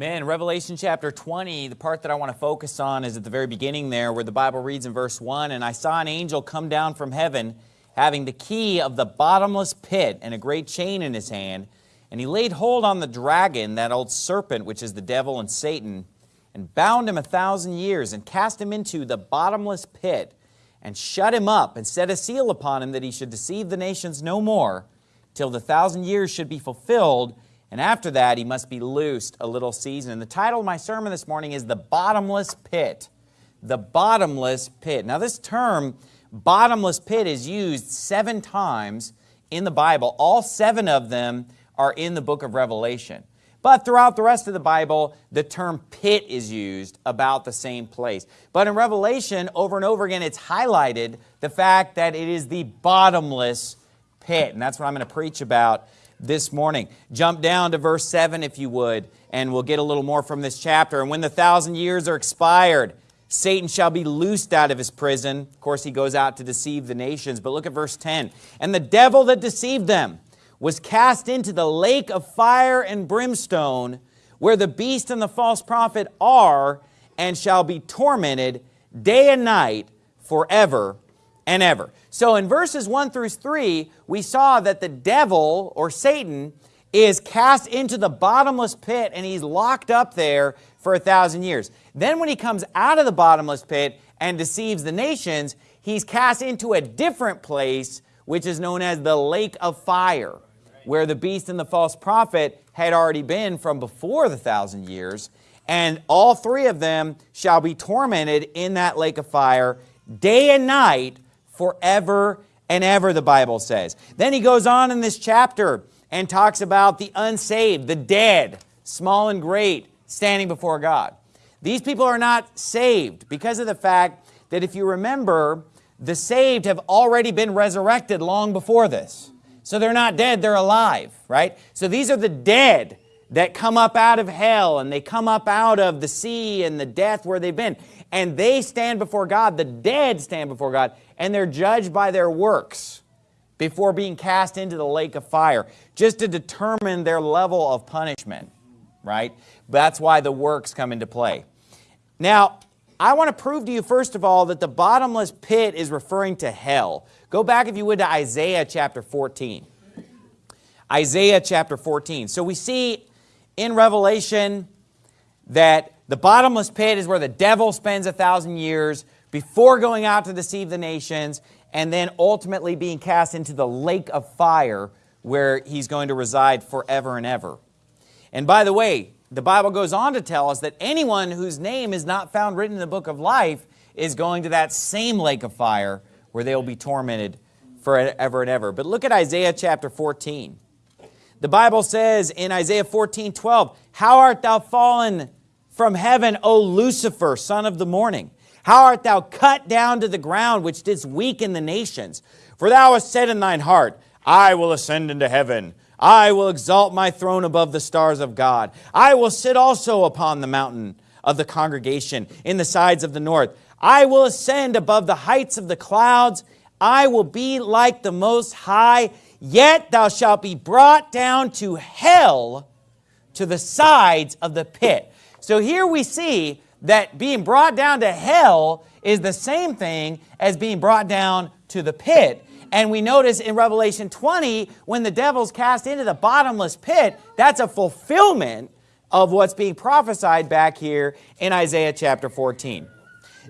Man, Revelation chapter 20, the part that I want to focus on is at the very beginning there where the Bible reads in verse 1, And I saw an angel come down from heaven, having the key of the bottomless pit and a great chain in his hand. And he laid hold on the dragon, that old serpent, which is the devil and Satan, and bound him a thousand years, and cast him into the bottomless pit, and shut him up, and set a seal upon him that he should deceive the nations no more, till the thousand years should be fulfilled, and after that, he must be loosed a little season. And the title of my sermon this morning is The Bottomless Pit. The Bottomless Pit. Now this term, bottomless pit, is used seven times in the Bible. All seven of them are in the book of Revelation. But throughout the rest of the Bible, the term pit is used about the same place. But in Revelation, over and over again, it's highlighted the fact that it is the bottomless pit. And that's what I'm going to preach about this morning. Jump down to verse 7 if you would, and we'll get a little more from this chapter. And when the thousand years are expired, Satan shall be loosed out of his prison. Of course, he goes out to deceive the nations. But look at verse 10. And the devil that deceived them was cast into the lake of fire and brimstone, where the beast and the false prophet are, and shall be tormented day and night forever and ever. So in verses 1 through 3, we saw that the devil, or Satan, is cast into the bottomless pit and he's locked up there for a thousand years. Then when he comes out of the bottomless pit and deceives the nations, he's cast into a different place, which is known as the lake of fire, where the beast and the false prophet had already been from before the thousand years. And all three of them shall be tormented in that lake of fire day and night forever and ever, the Bible says. Then he goes on in this chapter and talks about the unsaved, the dead, small and great, standing before God. These people are not saved because of the fact that if you remember, the saved have already been resurrected long before this. So they're not dead, they're alive, right? So these are the dead that come up out of hell and they come up out of the sea and the death where they've been. And they stand before God, the dead stand before God, and they're judged by their works before being cast into the lake of fire, just to determine their level of punishment, right? That's why the works come into play. Now, I want to prove to you, first of all, that the bottomless pit is referring to hell. Go back, if you would, to Isaiah chapter 14. Isaiah chapter 14. So we see in Revelation that the bottomless pit is where the devil spends a thousand years before going out to deceive the nations and then ultimately being cast into the lake of fire where he's going to reside forever and ever. And by the way, the Bible goes on to tell us that anyone whose name is not found written in the book of life is going to that same lake of fire where they will be tormented forever and ever. But look at Isaiah chapter 14. The Bible says in Isaiah 14, 12, How art thou fallen from heaven, O Lucifer, son of the morning? How art thou cut down to the ground, which didst weaken the nations? For thou hast said in thine heart, I will ascend into heaven. I will exalt my throne above the stars of God. I will sit also upon the mountain of the congregation in the sides of the north. I will ascend above the heights of the clouds. I will be like the Most High. Yet thou shalt be brought down to hell to the sides of the pit. So here we see that being brought down to hell is the same thing as being brought down to the pit. And we notice in Revelation 20, when the devil's cast into the bottomless pit, that's a fulfillment of what's being prophesied back here in Isaiah chapter 14.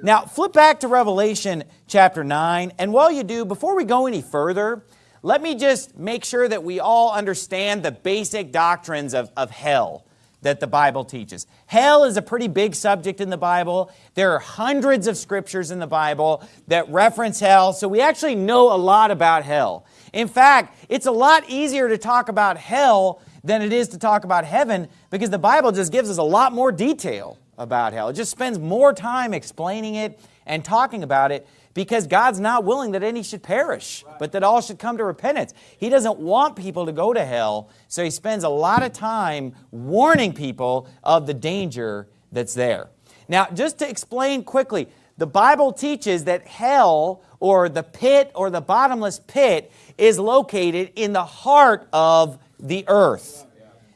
Now, flip back to Revelation chapter 9, and while you do, before we go any further, let me just make sure that we all understand the basic doctrines of, of hell that the Bible teaches. Hell is a pretty big subject in the Bible. There are hundreds of scriptures in the Bible that reference hell, so we actually know a lot about hell. In fact, it's a lot easier to talk about hell than it is to talk about heaven because the Bible just gives us a lot more detail about hell. It just spends more time explaining it and talking about it because God's not willing that any should perish, but that all should come to repentance. He doesn't want people to go to hell, so he spends a lot of time warning people of the danger that's there. Now, just to explain quickly, the Bible teaches that hell, or the pit, or the bottomless pit, is located in the heart of the earth.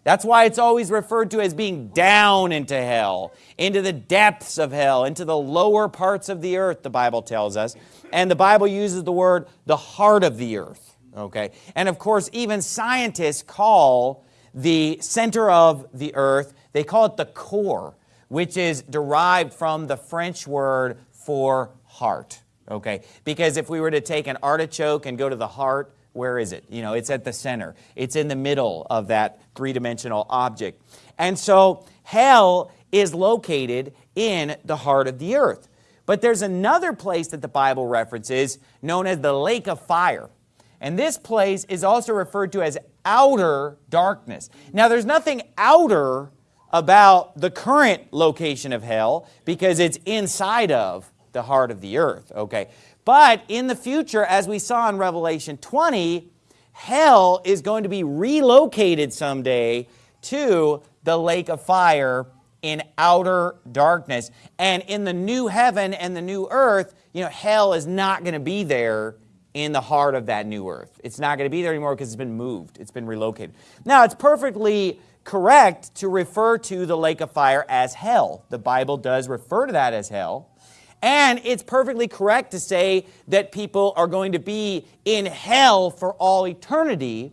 That's why it's always referred to as being down into hell, into the depths of hell, into the lower parts of the earth, the Bible tells us. And the Bible uses the word the heart of the earth, okay? And of course, even scientists call the center of the earth, they call it the core, which is derived from the French word for heart, okay? Because if we were to take an artichoke and go to the heart, where is it? You know, it's at the center. It's in the middle of that three-dimensional object. And so hell is located in the heart of the earth. But there's another place that the Bible references known as the lake of fire. And this place is also referred to as outer darkness. Now there's nothing outer about the current location of hell because it's inside of the heart of the earth, okay? But in the future, as we saw in Revelation 20, hell is going to be relocated someday to the lake of fire in outer darkness. And in the new heaven and the new earth, you know, hell is not going to be there in the heart of that new earth. It's not going to be there anymore because it's been moved. It's been relocated. Now, it's perfectly correct to refer to the lake of fire as hell. The Bible does refer to that as hell. And it's perfectly correct to say that people are going to be in hell for all eternity,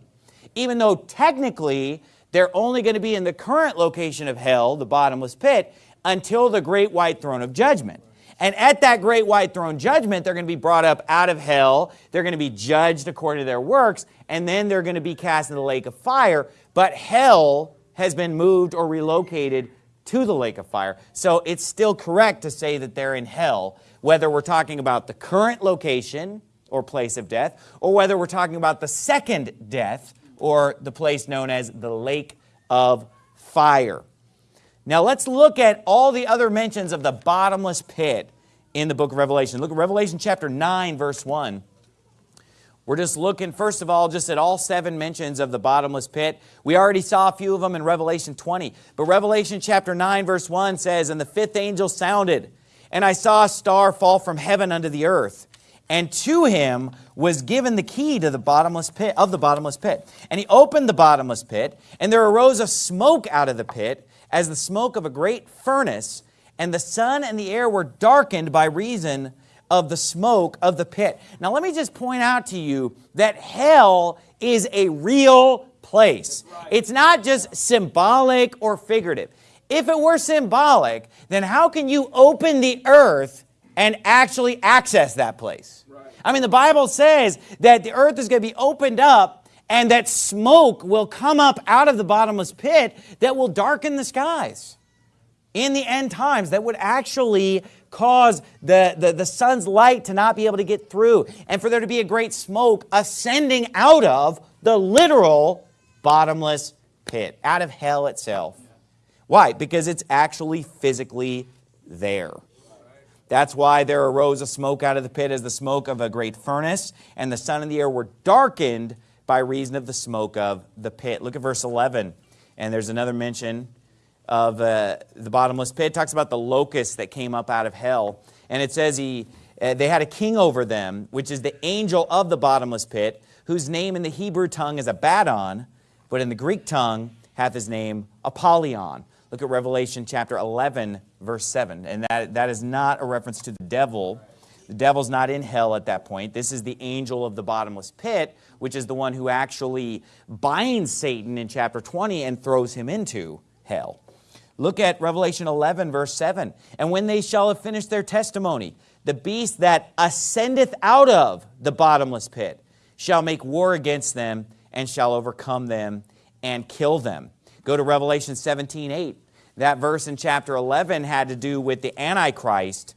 even though technically they're only going to be in the current location of hell, the bottomless pit, until the great white throne of judgment. And at that great white throne judgment, they're going to be brought up out of hell. They're going to be judged according to their works, and then they're going to be cast in the lake of fire. But hell has been moved or relocated to the lake of fire. So it's still correct to say that they're in hell, whether we're talking about the current location or place of death, or whether we're talking about the second death or the place known as the lake of fire. Now let's look at all the other mentions of the bottomless pit in the book of Revelation. Look at Revelation chapter 9, verse 1. We're just looking, first of all, just at all seven mentions of the bottomless pit. We already saw a few of them in Revelation 20. But Revelation chapter 9, verse 1 says, And the fifth angel sounded, and I saw a star fall from heaven unto the earth. And to him was given the key to the bottomless pit, of the bottomless pit. And he opened the bottomless pit, and there arose a smoke out of the pit, as the smoke of a great furnace, and the sun and the air were darkened by reason of the smoke of the pit. Now let me just point out to you that hell is a real place. It's not just symbolic or figurative. If it were symbolic, then how can you open the earth and actually access that place? I mean, the Bible says that the earth is going to be opened up and that smoke will come up out of the bottomless pit that will darken the skies in the end times that would actually cause the, the, the sun's light to not be able to get through and for there to be a great smoke ascending out of the literal bottomless pit, out of hell itself. Why? Because it's actually physically there. That's why there arose a smoke out of the pit as the smoke of a great furnace, and the sun and the air were darkened by reason of the smoke of the pit. Look at verse 11, and there's another mention of uh, the bottomless pit. It talks about the locusts that came up out of hell. And it says he, uh, they had a king over them, which is the angel of the bottomless pit, whose name in the Hebrew tongue is Abaddon, but in the Greek tongue hath his name Apollyon. Look at Revelation chapter 11, verse 7. And that, that is not a reference to the devil. The devil's not in hell at that point. This is the angel of the bottomless pit, which is the one who actually binds Satan in chapter 20 and throws him into hell. Look at Revelation 11, verse 7. And when they shall have finished their testimony, the beast that ascendeth out of the bottomless pit shall make war against them and shall overcome them and kill them. Go to Revelation 17, 8. That verse in chapter 11 had to do with the Antichrist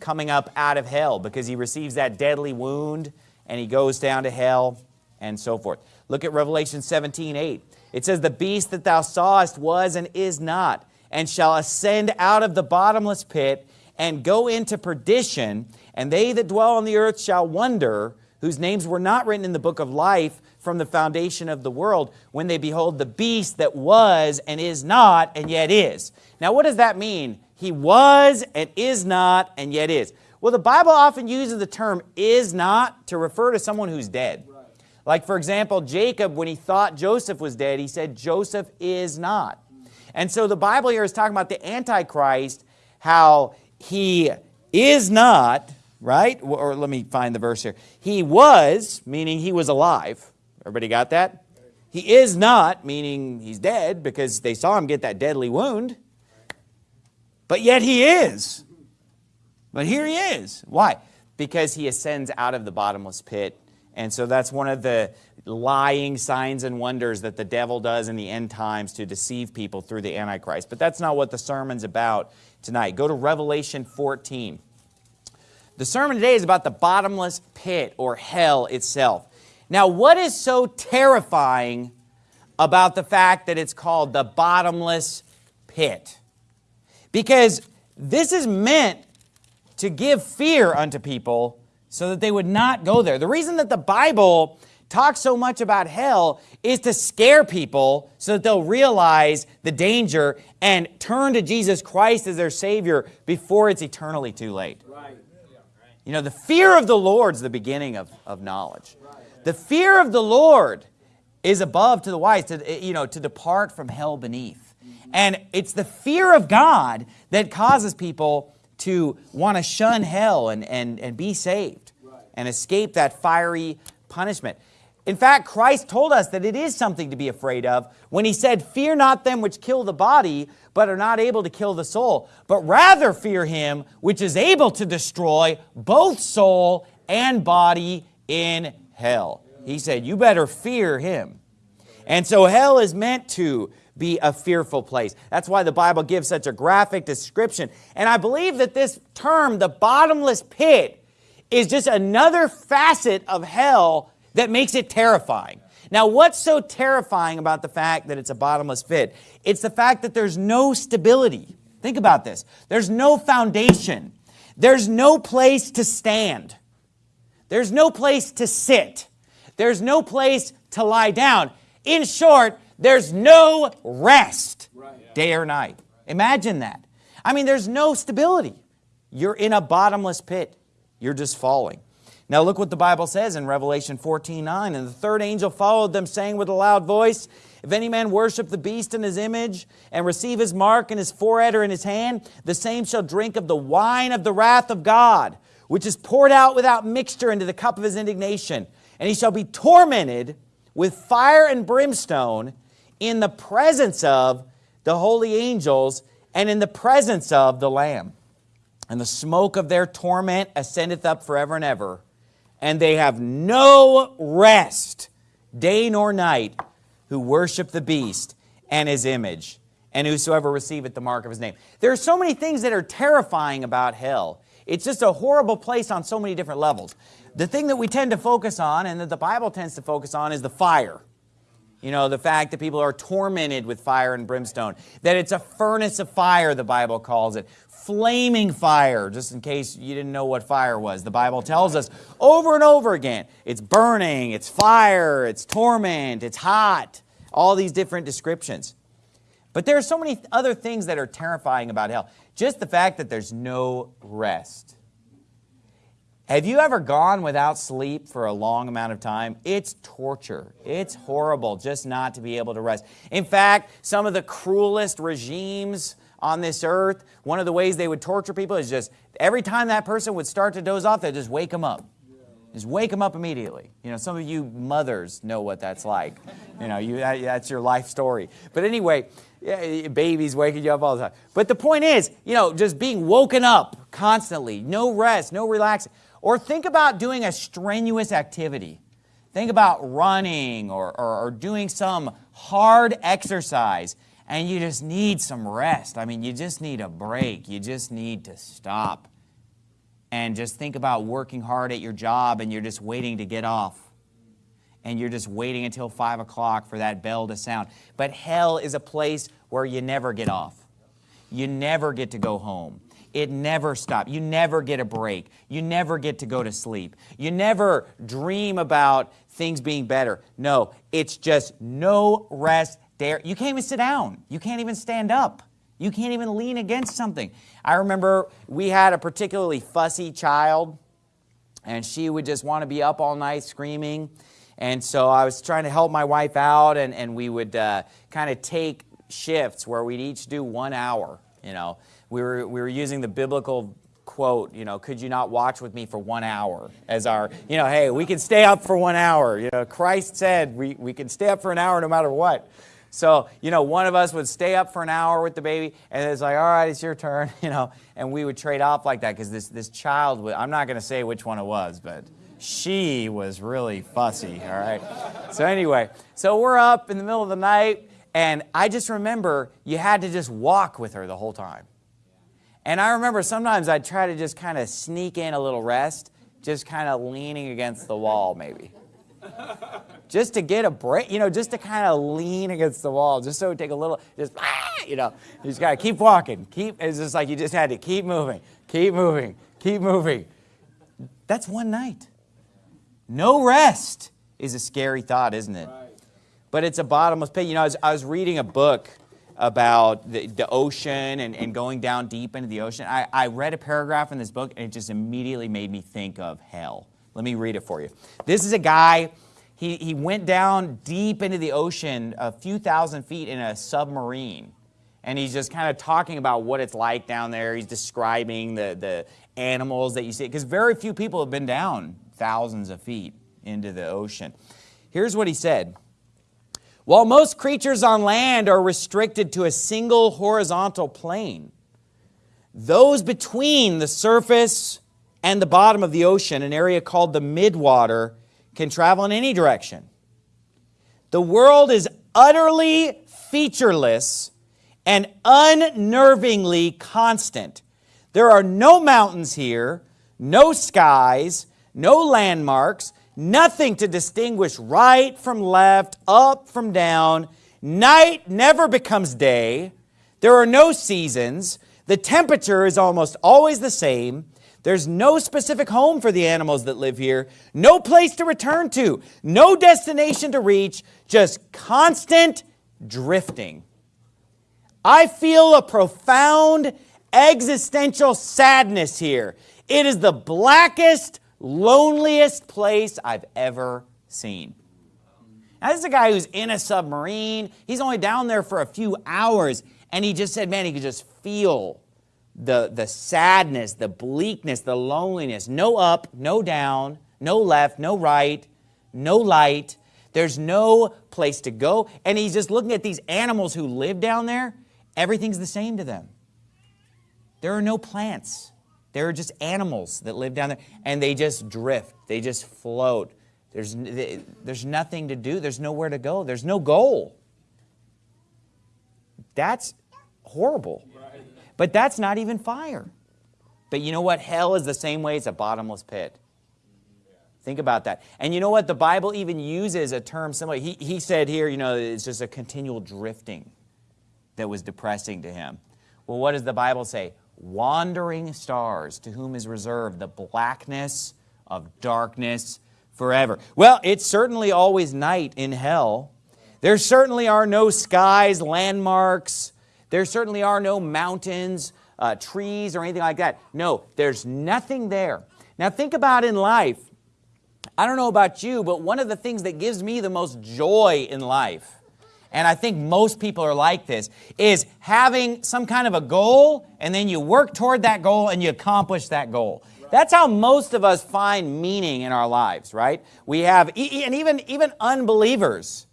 coming up out of hell because he receives that deadly wound and he goes down to hell and so forth. Look at Revelation 17, 8. It says, The beast that thou sawest was and is not, and shall ascend out of the bottomless pit and go into perdition, and they that dwell on the earth shall wonder, whose names were not written in the book of life from the foundation of the world, when they behold the beast that was and is not and yet is. Now what does that mean? He was and is not and yet is. Well, the Bible often uses the term is not to refer to someone who's dead. Like, for example, Jacob, when he thought Joseph was dead, he said, Joseph is not. And so the Bible here is talking about the Antichrist, how he is not, right? Or let me find the verse here. He was, meaning he was alive. Everybody got that? He is not, meaning he's dead because they saw him get that deadly wound. But yet he is. But here he is. Why? Because he ascends out of the bottomless pit. And so that's one of the lying signs and wonders that the devil does in the end times to deceive people through the Antichrist. But that's not what the sermon's about tonight. Go to Revelation 14. The sermon today is about the bottomless pit or hell itself. Now, what is so terrifying about the fact that it's called the bottomless pit? Because this is meant to give fear unto people so that they would not go there. The reason that the Bible talks so much about hell is to scare people so that they'll realize the danger and turn to Jesus Christ as their Savior before it's eternally too late. Right. You know, the fear of the Lord is the beginning of, of knowledge. The fear of the Lord is above to the wise, to, you know, to depart from hell beneath. Mm-hmm. And it's the fear of God that causes people to want to shun hell and, and, and be saved and escape that fiery punishment. In fact, Christ told us that it is something to be afraid of when he said, Fear not them which kill the body, but are not able to kill the soul, but rather fear him which is able to destroy both soul and body in hell. He said, you better fear him. And so hell is meant to be a fearful place. That's why the Bible gives such a graphic description. And I believe that this term, the bottomless pit, is just another facet of hell that makes it terrifying. Now, what's so terrifying about the fact that it's a bottomless pit? It's the fact that there's no stability. Think about this. There's no foundation. There's no place to stand. There's no place to sit. There's no place to lie down. In short, there's no rest day or night. Imagine that. I mean, there's no stability. You're in a bottomless pit. You're just falling. Now look what the Bible says in Revelation 14, 9. And the third angel followed them, saying with a loud voice, If any man worship the beast in his image, and receive his mark in his forehead or in his hand, the same shall drink of the wine of the wrath of God, which is poured out without mixture into the cup of his indignation. And he shall be tormented with fire and brimstone in the presence of the holy angels and in the presence of the Lamb. And the smoke of their torment ascendeth up forever and ever. And they have no rest, day nor night, who worship the beast and his image, and whosoever receiveth the mark of his name. There are so many things that are terrifying about hell. It's just a horrible place on so many different levels. The thing that we tend to focus on and that the Bible tends to focus on is the fire. You know, the fact that people are tormented with fire and brimstone. That it's a furnace of fire, the Bible calls it. Flaming fire, just in case you didn't know what fire was. The Bible tells us over and over again, it's burning, it's fire, it's torment, it's hot. All these different descriptions. But there are so many other things that are terrifying about hell. Just the fact that there's no rest. Have you ever gone without sleep for a long amount of time? It's torture. It's horrible just not to be able to rest. In fact, some of the cruelest regimes on this earth, one of the ways they would torture people is just every time that person would start to doze off, they'd just wake them up. Just wake them up immediately. You know, some of you mothers know what that's like. You know, you, that's your life story. But anyway, yeah, babies waking you up all the time. But the point is, you know, just being woken up constantly, no rest, no relaxing. Or think about doing a strenuous activity. Think about running or, or, or, doing some hard exercise and you just need some rest. I mean, you just need a break. You just need to stop. And just think about working hard at your job and you're just waiting to get off and you're just waiting until 5 o'clock for that bell to sound. But hell is a place where you never get off. You never get to go home. It never stops. You never get a break. You never get to go to sleep. You never dream about things being better. No, it's just no rest there. You can't even sit down. You can't even stand up. You can't even lean against something. I remember we had a particularly fussy child, and she would just want to be up all night screaming. And so I was trying to help my wife out, and, and we would uh, kind of take shifts where we'd each do one hour, you know. We were, we were using the biblical quote, you know, could you not watch with me for one hour as our, you know, hey, we can stay up for one hour. You know, Christ said we, we can stay up for an hour no matter what. So, you know, one of us would stay up for an hour with the baby, and it's like, all right, it's your turn, you know, and we would trade off like that because this, this child, I'm not going to say which one it was, but she was really fussy, all right? So anyway, so we're up in the middle of the night, and I just remember you had to just walk with her the whole time. And I remember sometimes I'd try to just kind of sneak in a little rest, just kind of leaning against the wall maybe just to get a break, you know, just to kind of lean against the wall, just so it would take a little, just, ah, you know, you just got to keep walking. Keep, it's just like you just had to keep moving, keep moving, keep moving. That's one night. No rest is a scary thought, isn't it? Right. But it's a bottomless pit. You know, I was, I was reading a book about the, the ocean and, and going down deep into the ocean. I, I read a paragraph in this book and it just immediately made me think of hell. Let me read it for you. This is a guy he, he went down deep into the ocean a few thousand feet in a submarine. And he's just kind of talking about what it's like down there. He's describing the, the animals that you see. Because very few people have been down thousands of feet into the ocean. Here's what he said. While most creatures on land are restricted to a single horizontal plane, those between the surface and the bottom of the ocean, an area called the midwater, can travel in any direction. The world is utterly featureless and unnervingly constant. There are no mountains here, no skies, no landmarks, nothing to distinguish right from left, up from down. Night never becomes day. There are no seasons. The temperature is almost always the same. There's no specific home for the animals that live here, no place to return to, no destination to reach, just constant drifting. I feel a profound existential sadness here. It is the blackest, loneliest place I've ever seen. Now, this is a guy who's in a submarine. He's only down there for a few hours, and he just said, man, he could just feel the, the sadness, the bleakness, the loneliness. No up, no down, no left, no right, no light. There's no place to go. And he's just looking at these animals who live down there. Everything's the same to them. There are no plants. There are just animals that live down there. And they just drift. They just float. There's, there's nothing to do. There's nowhere to go. There's no goal. That's horrible. But that's not even fire. But you know what? Hell is the same way. It's a bottomless pit. Think about that. And you know what? The Bible even uses a term similar. He, he said here, you know, it's just a continual drifting that was depressing to him. Well, what does the Bible say? Wandering stars, to whom is reserved the blackness of darkness forever. Well, it's certainly always night in hell. There certainly are no skies, landmarks, there certainly are no mountains, uh, trees, or anything like that. No, there's nothing there. Now think about in life. I don't know about you, but one of the things that gives me the most joy in life, and I think most people are like this, is having some kind of a goal, and then you work toward that goal and you accomplish that goal. That's how most of us find meaning in our lives, right? We have, and even, even unbelievers,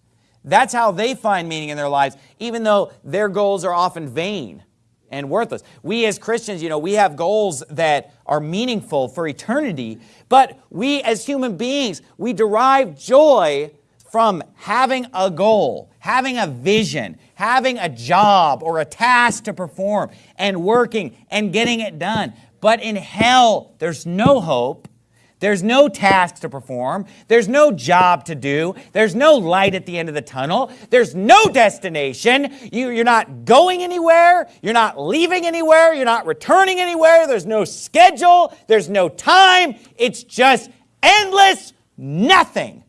that's how they find meaning in their lives, even though their goals are often vain and worthless. We as Christians, you know, we have goals that are meaningful for eternity, but we as human beings, we derive joy from having a goal, having a vision, having a job or a task to perform, and working and getting it done. But in hell, there's no hope there's no task to perform. There's no job to do. There's no light at the end of the tunnel. There's no destination. You, you're not going anywhere. You're not leaving anywhere. You're not returning anywhere. There's no schedule. There's no time. It's just endless nothing.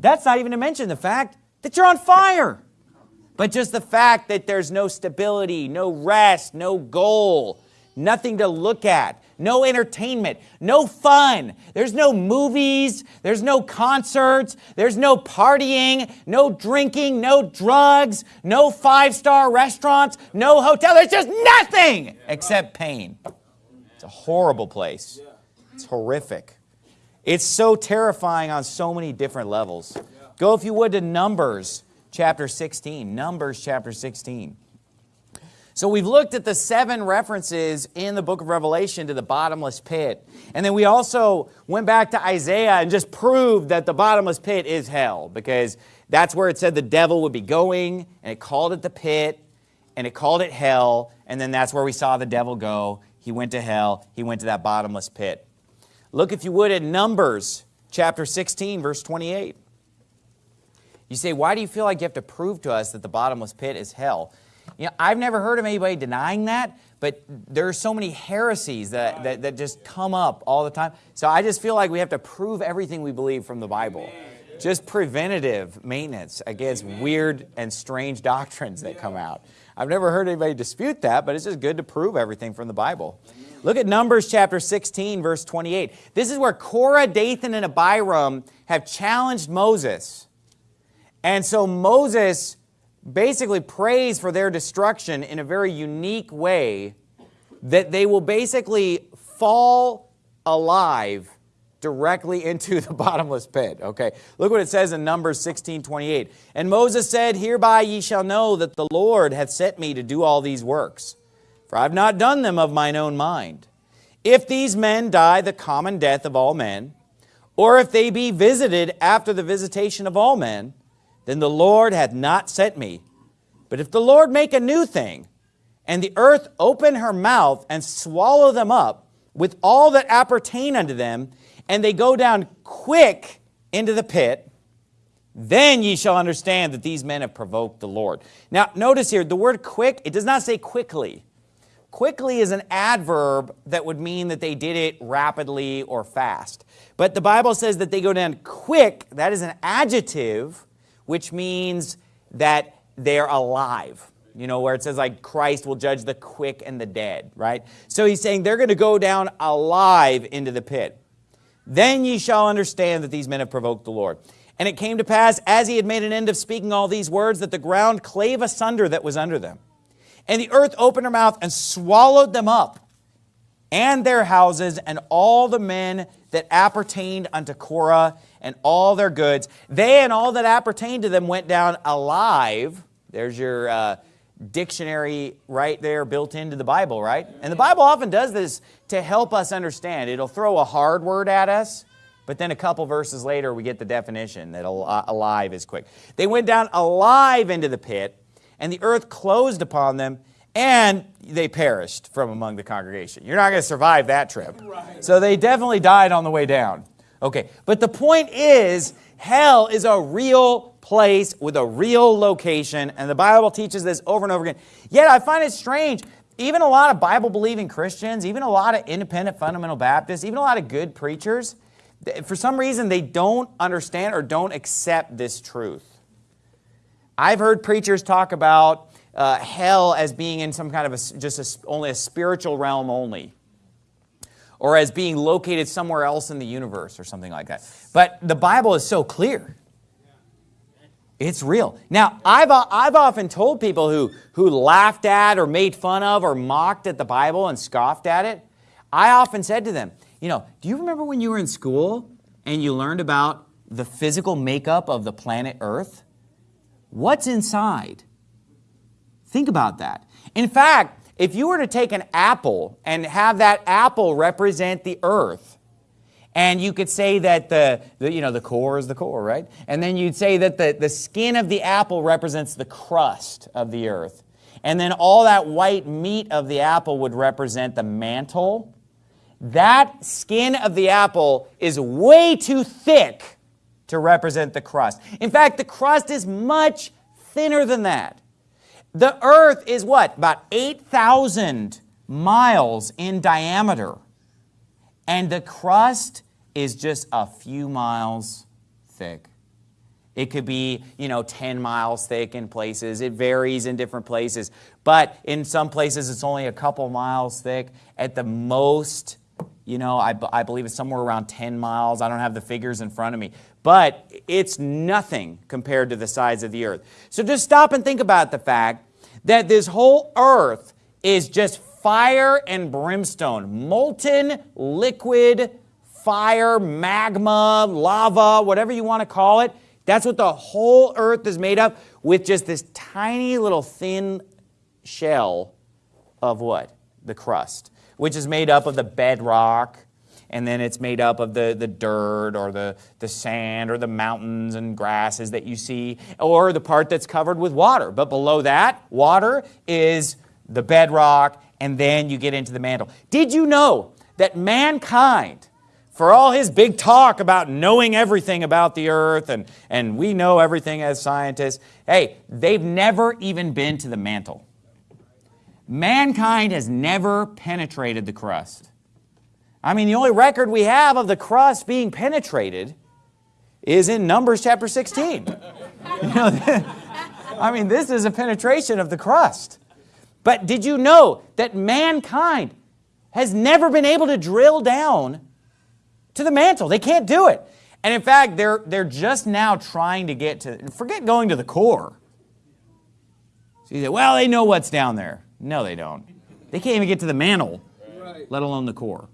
That's not even to mention the fact that you're on fire. But just the fact that there's no stability, no rest, no goal, nothing to look at, no entertainment, no fun. There's no movies, there's no concerts, there's no partying, no drinking, no drugs, no five-star restaurants, no hotel. There's just nothing except pain. It's a horrible place. It's horrific. It's so terrifying on so many different levels. Go, if you would, to Numbers chapter 16. Numbers chapter 16. So we've looked at the seven references in the book of Revelation to the bottomless pit. And then we also went back to Isaiah and just proved that the bottomless pit is hell because that's where it said the devil would be going and it called it the pit and it called it hell. And then that's where we saw the devil go. He went to hell. He went to that bottomless pit. Look, if you would, at Numbers chapter 16, verse 28. You say, why do you feel like you have to prove to us that the bottomless pit is hell? You know, I've never heard of anybody denying that, but there are so many heresies that, that, that just come up all the time. So I just feel like we have to prove everything we believe from the Bible. Just preventative maintenance against weird and strange doctrines that come out. I've never heard anybody dispute that, but it's just good to prove everything from the Bible. Look at Numbers chapter 16, verse 28. This is where Korah, Dathan, and Abiram have challenged Moses. And so Moses basically prays for their destruction in a very unique way that they will basically fall alive directly into the bottomless pit. Okay, look what it says in Numbers 16, 28. And Moses said, Hereby ye shall know that the Lord hath sent me to do all these works, for I have not done them of mine own mind. If these men die the common death of all men, or if they be visited after the visitation of all men, then the Lord hath not sent me. But if the Lord make a new thing, and the earth open her mouth and swallow them up with all that appertain unto them, and they go down quick into the pit, then ye shall understand that these men have provoked the Lord. Now, notice here, the word quick, it does not say quickly. Quickly is an adverb that would mean that they did it rapidly or fast. But the Bible says that they go down quick. That is an adjective which means that they're alive. You know, where it says like Christ will judge the quick and the dead, right? So he's saying they're going to go down alive into the pit. Then ye shall understand that these men have provoked the Lord. And it came to pass, as he had made an end of speaking all these words, that the ground clave asunder that was under them. And the earth opened her mouth and swallowed them up, and their houses, and all the men that appertained unto Korah, and all their goods. They and all that appertained to them went down alive. There's your uh, dictionary right there built into the Bible, right? And the Bible often does this to help us understand. It'll throw a hard word at us, but then a couple verses later we get the definition that alive is quick. They went down alive into the pit, and the earth closed upon them, and they perished from among the congregation. You're not going to survive that trip. So they definitely died on the way down. Okay, but the point is, hell is a real place with a real location, and the Bible teaches this over and over again. Yet I find it strange, even a lot of Bible-believing Christians, even a lot of independent fundamental Baptists, even a lot of good preachers, for some reason they don't understand or don't accept this truth. I've heard preachers talk about uh, hell as being in some kind of a, just a, only a spiritual realm only or as being located somewhere else in the universe or something like that. But the Bible is so clear. It's real. Now, I've, I've often told people who, who laughed at or made fun of or mocked at the Bible and scoffed at it, I often said to them, you know, do you remember when you were in school and you learned about the physical makeup of the planet Earth? What's inside? Think about that. In fact, if you were to take an apple and have that apple represent the earth, and you could say that the, the, you know, the core is the core, right? And then you'd say that the, the skin of the apple represents the crust of the earth. And then all that white meat of the apple would represent the mantle. That skin of the apple is way too thick to represent the crust. In fact, the crust is much thinner than that. The earth is what? About 8,000 miles in diameter. And the crust is just a few miles thick. It could be, you know, 10 miles thick in places. It varies in different places. But in some places, it's only a couple miles thick. At the most, You know, I, I believe it's somewhere around 10 miles. I don't have the figures in front of me. But it's nothing compared to the size of the earth. So just stop and think about the fact that this whole earth is just fire and brimstone, molten liquid fire, magma, lava, whatever you want to call it. That's what the whole earth is made of with just this tiny little thin shell of what? The crust, which is made up of the bedrock, and then it's made up of the, the dirt or the, the sand or the mountains and grasses that you see, or the part that's covered with water. But below that, water is the bedrock, and then you get into the mantle. Did you know that mankind for all his big talk about knowing everything about the earth and, and we know everything as scientists, hey, they've never even been to the mantle. Mankind has never penetrated the crust. I mean, the only record we have of the crust being penetrated is in Numbers chapter 16. you know, I mean, this is a penetration of the crust. But did you know that mankind has never been able to drill down to the mantle. They can't do it. And in fact, they're, they're just now trying to get to, forget going to the core. So you say, well, they know what's down there. No, they don't. They can't even get to the mantle, right. let alone the core.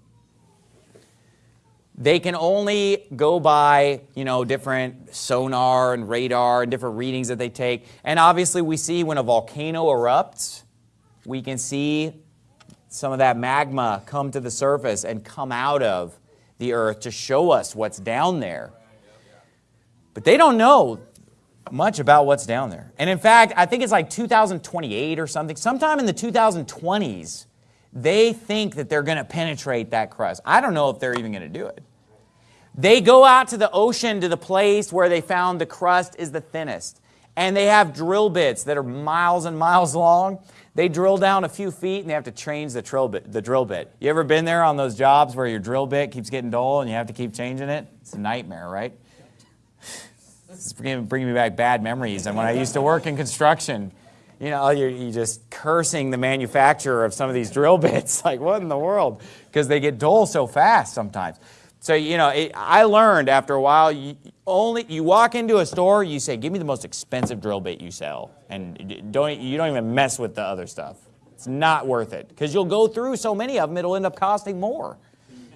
They can only go by, you know, different sonar and radar and different readings that they take. And obviously we see when a volcano erupts, we can see some of that magma come to the surface and come out of the earth to show us what's down there. But they don't know much about what's down there. And in fact, I think it's like 2028 or something. Sometime in the 2020s, they think that they're going to penetrate that crust. I don't know if they're even going to do it. They go out to the ocean to the place where they found the crust is the thinnest. And they have drill bits that are miles and miles long. They drill down a few feet and they have to change the drill bit. The drill bit. You ever been there on those jobs where your drill bit keeps getting dull and you have to keep changing it? It's a nightmare, right? It's bringing me back bad memories. And when I used to work in construction, you know, you're, you're just cursing the manufacturer of some of these drill bits. Like, what in the world? Because they get dull so fast sometimes. So, you know, it, I learned after a while, you, only you walk into a store, you say, give me the most expensive drill bit you sell. And don't, you don't even mess with the other stuff. It's not worth it. Because you'll go through so many of them, it'll end up costing more.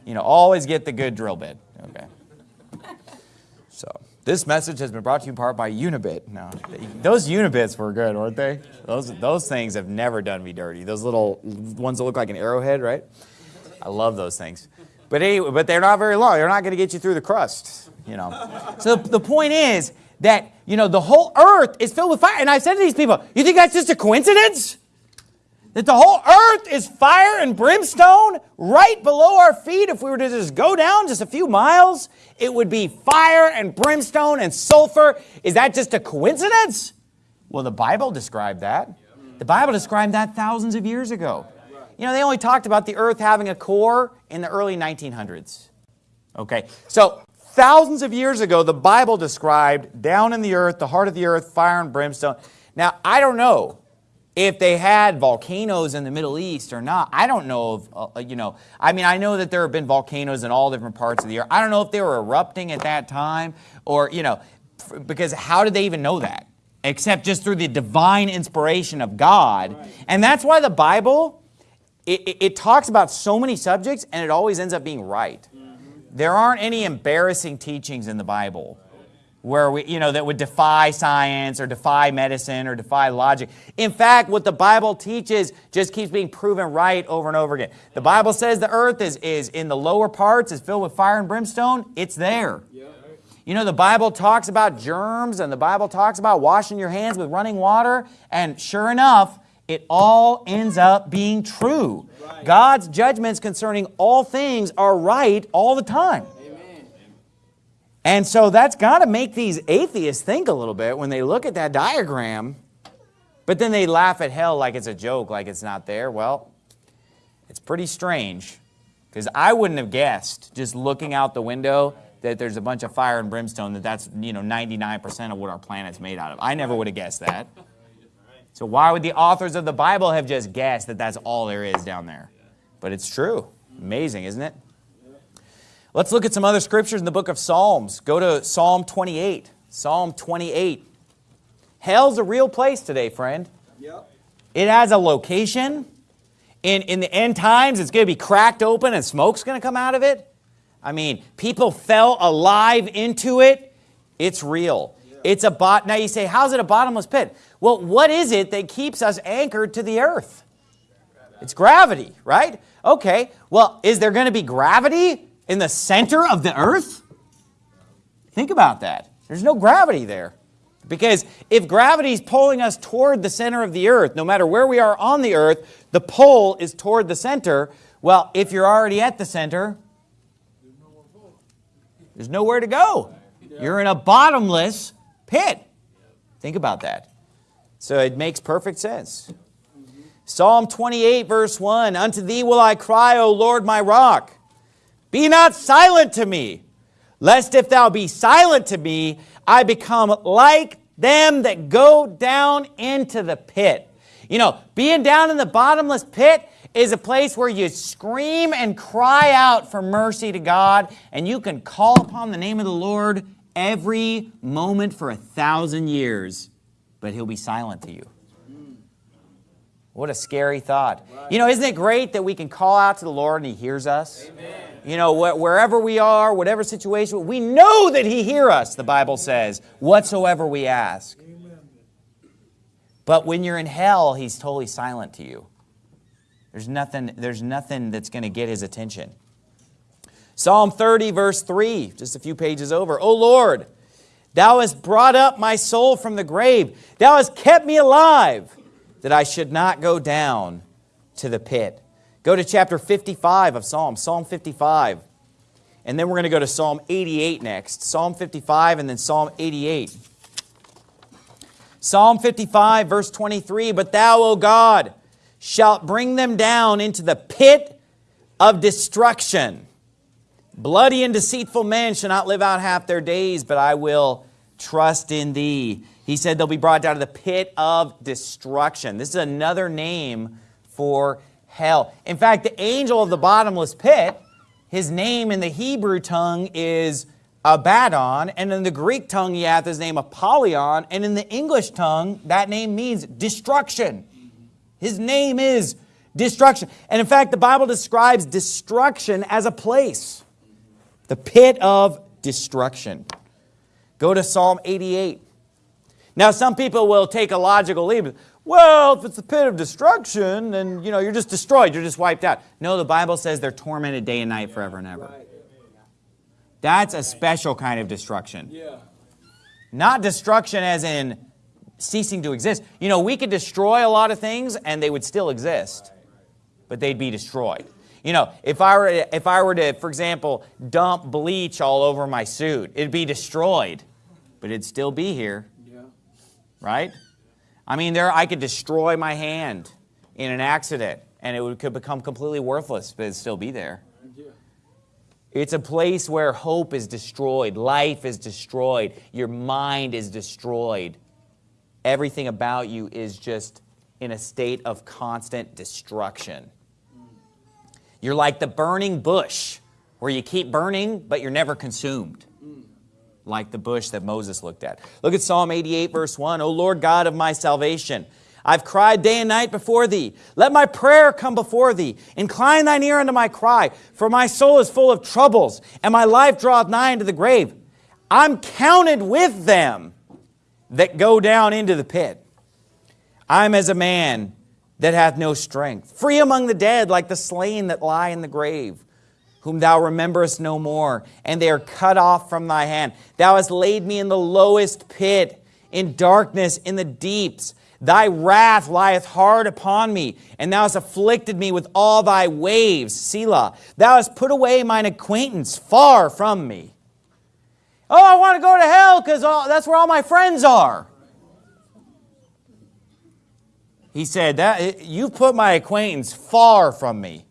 You know, always get the good drill bit. Okay. So, this message has been brought to you in part by Unibit. No, those Unibits were good, weren't they? Those, those things have never done me dirty. Those little ones that look like an arrowhead, right? I love those things. But anyway, but they're not very long. They're not going to get you through the crust, you know. so the point is that, you know, the whole earth is filled with fire. And I said to these people, you think that's just a coincidence? That the whole earth is fire and brimstone right below our feet. If we were to just go down just a few miles, it would be fire and brimstone and sulfur. Is that just a coincidence? Well, the Bible described that. The Bible described that thousands of years ago. You know, they only talked about the earth having a core in the early 1900s. Okay, so thousands of years ago, the Bible described down in the earth, the heart of the earth, fire and brimstone. Now, I don't know if they had volcanoes in the Middle East or not. I don't know if, uh, you know, I mean, I know that there have been volcanoes in all different parts of the earth. I don't know if they were erupting at that time or, you know, because how did they even know that? Except just through the divine inspiration of God. Right. And that's why the Bible it, it, it, talks about so many subjects and it always ends up being right. There aren't any embarrassing teachings in the Bible where we, you know, that would defy science or defy medicine or defy logic. In fact, what the Bible teaches just keeps being proven right over and over again. The Bible says the earth is, is in the lower parts, is filled with fire and brimstone. It's there. You know, the Bible talks about germs and the Bible talks about washing your hands with running water. And sure enough, it all ends up being true. God's judgments concerning all things are right all the time. And so that's got to make these atheists think a little bit when they look at that diagram, but then they laugh at hell like it's a joke, like it's not there. Well, it's pretty strange because I wouldn't have guessed just looking out the window that there's a bunch of fire and brimstone that that's you know 99% of what our planet's made out of. I never would have guessed that. So why would the authors of the Bible have just guessed that that's all there is down there? But it's true. Amazing, isn't it? Let's look at some other scriptures in the book of Psalms. Go to Psalm 28. Psalm 28. Hell's a real place today, friend. Yep. It has a location. In, in the end times, it's going to be cracked open and smoke's going to come out of it. I mean, people fell alive into it. It's real. Yeah. It's a bot. Now you say, how's it a bottomless pit? Well, what is it that keeps us anchored to the earth? It's gravity, right? Okay, well, is there going to be gravity in the center of the earth? Think about that. There's no gravity there. Because if gravity is pulling us toward the center of the earth, no matter where we are on the earth, the pull is toward the center. Well, if you're already at the center, there's nowhere to go. You're in a bottomless pit. Think about that. So it makes perfect sense. Psalm 28, verse 1 Unto thee will I cry, O Lord my rock. Be not silent to me, lest if thou be silent to me, I become like them that go down into the pit. You know, being down in the bottomless pit is a place where you scream and cry out for mercy to God, and you can call upon the name of the Lord every moment for a thousand years, but He'll be silent to you. What a scary thought. You know, isn't it great that we can call out to the Lord and He hears us? Amen. You know, wh wherever we are, whatever situation, we know that He hears us, the Bible says, whatsoever we ask. But when you're in hell, He's totally silent to you. There's nothing, there's nothing that's going to get His attention. Psalm 30, verse 3, just a few pages over. O Lord, Thou hast brought up my soul from the grave. Thou hast kept me alive that I should not go down to the pit. Go to chapter 55 of Psalm, Psalm 55. And then we're going to go to Psalm 88 next. Psalm 55 and then Psalm 88. Psalm 55, verse 23, But thou, O God, shalt bring them down into the pit of destruction. Bloody and deceitful men shall not live out half their days, but I will trust in thee. He said they'll be brought down to the pit of destruction. This is another name for hell. In fact, the angel of the bottomless pit, his name in the Hebrew tongue is Abaddon, and in the Greek tongue he hath his name Apollyon, and in the English tongue that name means destruction. His name is destruction. And in fact, the Bible describes destruction as a place the pit of destruction. Go to Psalm 88. Now, some people will take a logical leap. Well, if it's the pit of destruction, then you know you're just destroyed, you're just wiped out. No, the Bible says they're tormented day and night forever and ever. That's a special kind of destruction. Not destruction as in ceasing to exist. You know, we could destroy a lot of things and they would still exist, but they'd be destroyed. You know, if I were to, if I were to, for example, dump bleach all over my suit, it'd be destroyed, but it'd still be here. Yeah. Right? I mean, there I could destroy my hand in an accident and it would, could become completely worthless, but it'd still be there. It's a place where hope is destroyed, life is destroyed, your mind is destroyed. Everything about you is just in a state of constant destruction. You're like the burning bush where you keep burning, but you're never consumed. Like the bush that Moses looked at. Look at Psalm 88, verse 1. O Lord God of my salvation, I've cried day and night before thee. Let my prayer come before thee. Incline thine ear unto my cry, for my soul is full of troubles, and my life draweth nigh unto the grave. I'm counted with them that go down into the pit. I'm as a man that hath no strength. Free among the dead, like the slain that lie in the grave, whom thou rememberest no more, and they are cut off from thy hand. Thou hast laid me in the lowest pit, in darkness, in the deeps. Thy wrath lieth hard upon me, and thou hast afflicted me with all thy waves, Selah. Thou hast put away mine acquaintance far from me. Oh, I want to go to hell because that's where all my friends are. He said, that, You've put my acquaintance far from me.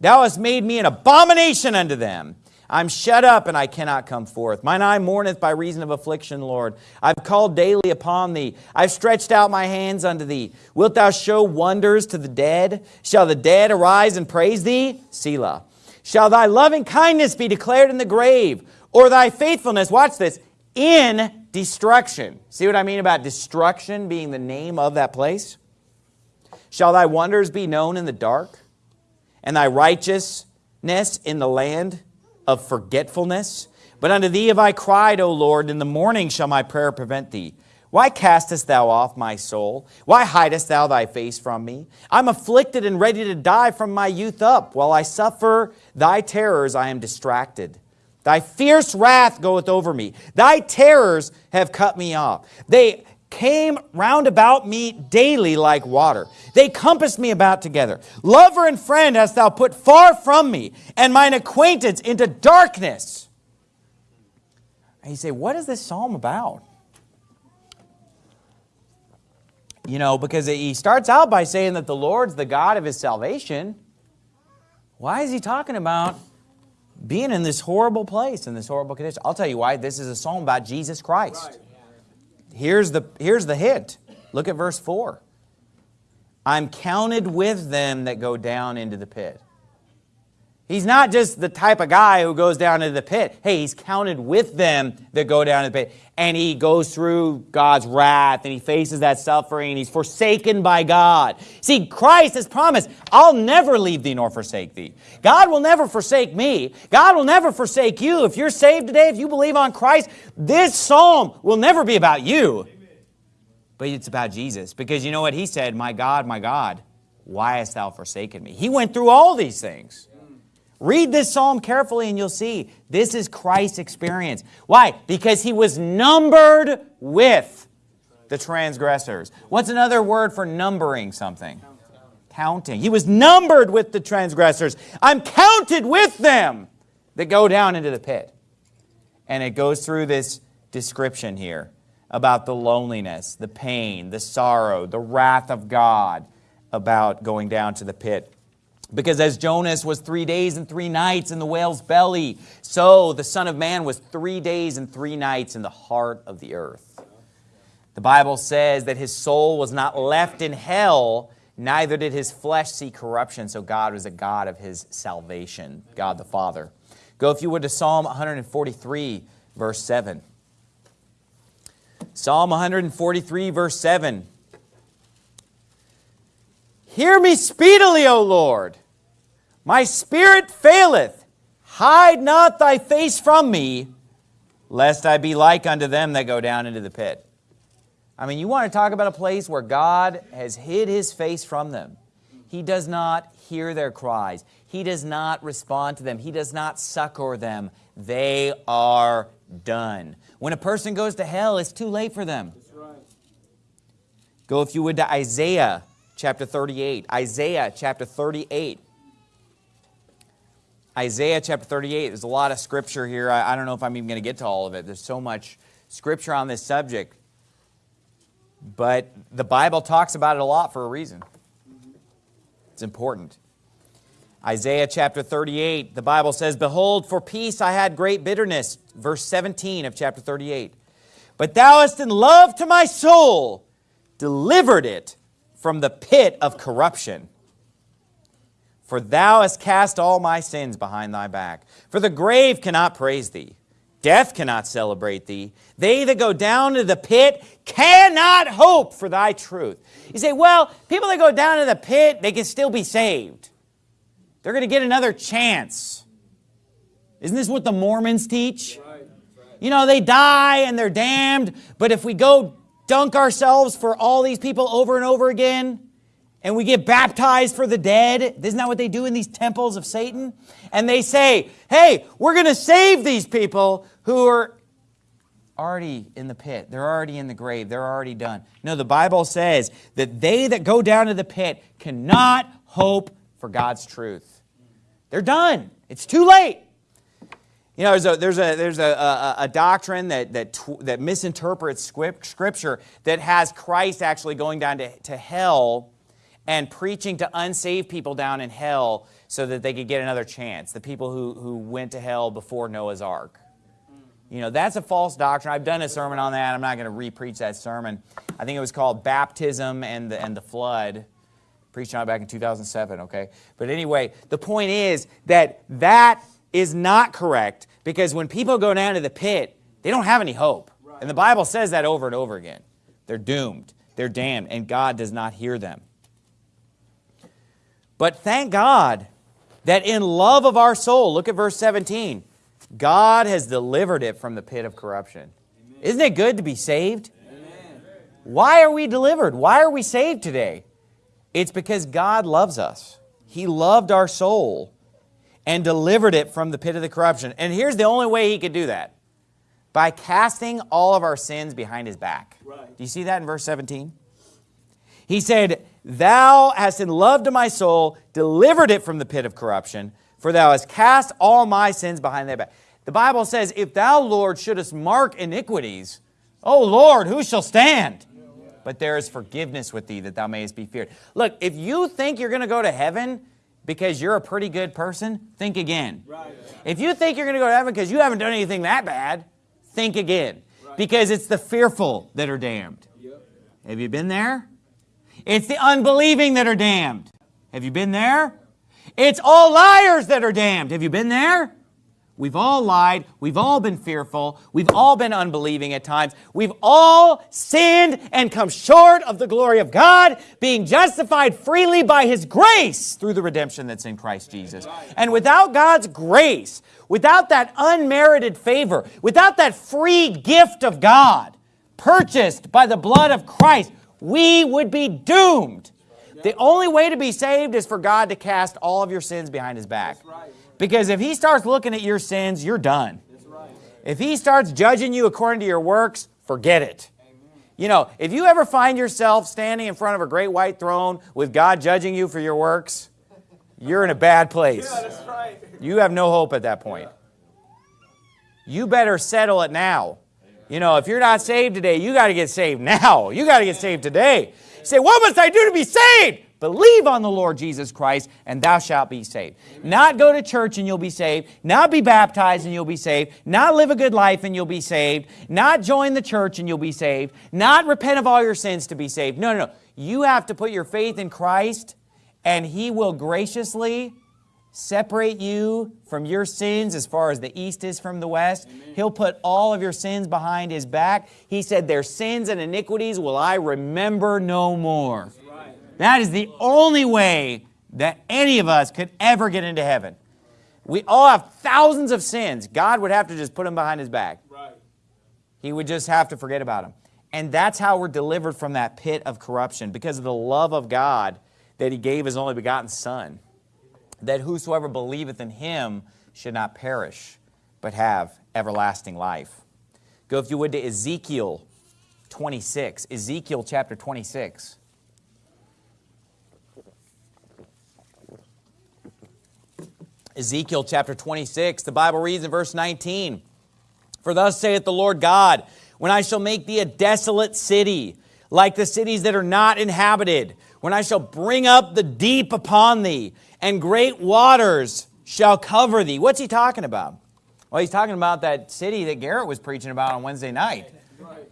Thou hast made me an abomination unto them. I'm shut up and I cannot come forth. Mine eye mourneth by reason of affliction, Lord. I've called daily upon thee. I've stretched out my hands unto thee. Wilt thou show wonders to the dead? Shall the dead arise and praise thee? Selah. Shall thy loving kindness be declared in the grave, or thy faithfulness, watch this, in destruction. See what I mean about destruction being the name of that place? Shall thy wonders be known in the dark, and thy righteousness in the land of forgetfulness? But unto thee have I cried, O Lord, in the morning shall my prayer prevent thee. Why castest thou off my soul? Why hidest thou thy face from me? I'm afflicted and ready to die from my youth up. While I suffer thy terrors, I am distracted. Thy fierce wrath goeth over me. Thy terrors have cut me off. They came round about me daily like water. They compassed me about together. Lover and friend hast thou put far from me, and mine acquaintance into darkness. And you say, what is this psalm about? You know, because he starts out by saying that the Lord's the God of his salvation. Why is he talking about being in this horrible place, in this horrible condition? I'll tell you why. This is a psalm about Jesus Christ. Here's the, here's the hint. Look at verse 4. I'm counted with them that go down into the pit. He's not just the type of guy who goes down into the pit. Hey, he's counted with them that go down to the pit. And he goes through God's wrath and he faces that suffering. He's forsaken by God. See, Christ has promised, I'll never leave thee nor forsake thee. God will never forsake me. God will never forsake you. If you're saved today, if you believe on Christ, this psalm will never be about you. But it's about Jesus. Because you know what he said? My God, my God, why hast thou forsaken me? He went through all these things. Read this psalm carefully and you'll see this is Christ's experience. Why? Because he was numbered with the transgressors. What's another word for numbering something? Counting. He was numbered with the transgressors. I'm counted with them that go down into the pit. And it goes through this description here about the loneliness, the pain, the sorrow, the wrath of God about going down to the pit. Because as Jonas was three days and three nights in the whale's belly, so the Son of Man was three days and three nights in the heart of the earth. The Bible says that his soul was not left in hell, neither did his flesh see corruption, so God was a God of his salvation, God the Father. Go, if you would, to Psalm 143, verse 7. Psalm 143, verse 7. Hear me speedily, O Lord. My spirit faileth. Hide not thy face from me, lest I be like unto them that go down into the pit. I mean, you want to talk about a place where God has hid his face from them. He does not hear their cries. He does not respond to them. He does not succor them. They are done. When a person goes to hell, it's too late for them. Right. Go, if you would, to Isaiah chapter 38. Isaiah chapter 38. Isaiah chapter 38. There's a lot of scripture here. I, I don't know if I'm even going to get to all of it. There's so much scripture on this subject. But the Bible talks about it a lot for a reason. It's important. Isaiah chapter 38, the Bible says, Behold, for peace I had great bitterness. Verse 17 of chapter 38. But thou hast in love to my soul delivered it from the pit of corruption. For thou hast cast all my sins behind thy back. For the grave cannot praise thee. Death cannot celebrate thee. They that go down to the pit cannot hope for thy truth. You say, well, people that go down to the pit, they can still be saved. They're going to get another chance. Isn't this what the Mormons teach? You know, they die and they're damned, but if we go dunk ourselves for all these people over and over again, and we get baptized for the dead. Isn't that what they do in these temples of Satan? And they say, hey, we're going to save these people who are already in the pit. They're already in the grave. They're already done. No, the Bible says that they that go down to the pit cannot hope for God's truth. They're done. It's too late. You know, there's a, there's a, there's a, a, a doctrine that, that, that misinterprets Scripture that has Christ actually going down to, to hell and preaching to unsaved people down in hell so that they could get another chance, the people who, who went to hell before Noah's Ark. You know, that's a false doctrine. I've done a sermon on that. I'm not going to re-preach that sermon. I think it was called Baptism and the, and the Flood Preached on it back in 2007, okay? But anyway, the point is that that is not correct because when people go down to the pit, they don't have any hope. And the Bible says that over and over again. They're doomed. They're damned, and God does not hear them. But thank God that in love of our soul, look at verse 17, God has delivered it from the pit of corruption. Amen. Isn't it good to be saved? Amen. Why are we delivered? Why are we saved today? It's because God loves us. He loved our soul and delivered it from the pit of the corruption. And here's the only way he could do that. By casting all of our sins behind his back. Right. Do you see that in verse 17? He said, Thou hast in love to my soul delivered it from the pit of corruption, for thou hast cast all my sins behind thy back. The Bible says, If thou, Lord, shouldest mark iniquities, O Lord, who shall stand? But there is forgiveness with thee that thou mayest be feared. Look, if you think you're going to go to heaven because you're a pretty good person, think again. Right. If you think you're going to go to heaven because you haven't done anything that bad, think again. Right. Because it's the fearful that are damned. Yep. Have you been there? It's the unbelieving that are damned. Have you been there? It's all liars that are damned. Have you been there? We've all lied. We've all been fearful. We've all been unbelieving at times. We've all sinned and come short of the glory of God, being justified freely by His grace through the redemption that's in Christ Jesus. And without God's grace, without that unmerited favor, without that free gift of God, purchased by the blood of Christ, we would be doomed. The only way to be saved is for God to cast all of your sins behind his back. Because if he starts looking at your sins, you're done. Right. If he starts judging you according to your works, forget it. Amen. You know, if you ever find yourself standing in front of a great white throne with God judging you for your works, you're in a bad place. You have no hope at that point. You better settle it now. You know, if you're not saved today, you got to get saved now. You got to get saved today. Say, what must I do to be saved? Believe on the Lord Jesus Christ, and thou shalt be saved. Not go to church and you'll be saved. Not be baptized and you'll be saved. Not live a good life and you'll be saved. Not join the church and you'll be saved. Not repent of all your sins to be saved. No, no, no. You have to put your faith in Christ, and He will graciously separate you from your sins as far as the east is from the west. Amen. He'll put all of your sins behind his back. He said, their sins and iniquities will I remember no more. That is the only way that any of us could ever get into heaven. We all have thousands of sins. God would have to just put them behind his back. Right. He would just have to forget about them. And that's how we're delivered from that pit of corruption because of the love of God that he gave his only begotten son that whosoever believeth in him should not perish, but have everlasting life. Go, if you would, to Ezekiel 26. Ezekiel chapter 26. Ezekiel chapter 26, the Bible reads in verse 19, For thus saith the Lord God, When I shall make thee a desolate city, like the cities that are not inhabited, when I shall bring up the deep upon thee, and great waters shall cover thee. What's he talking about? Well, he's talking about that city that Garrett was preaching about on Wednesday night.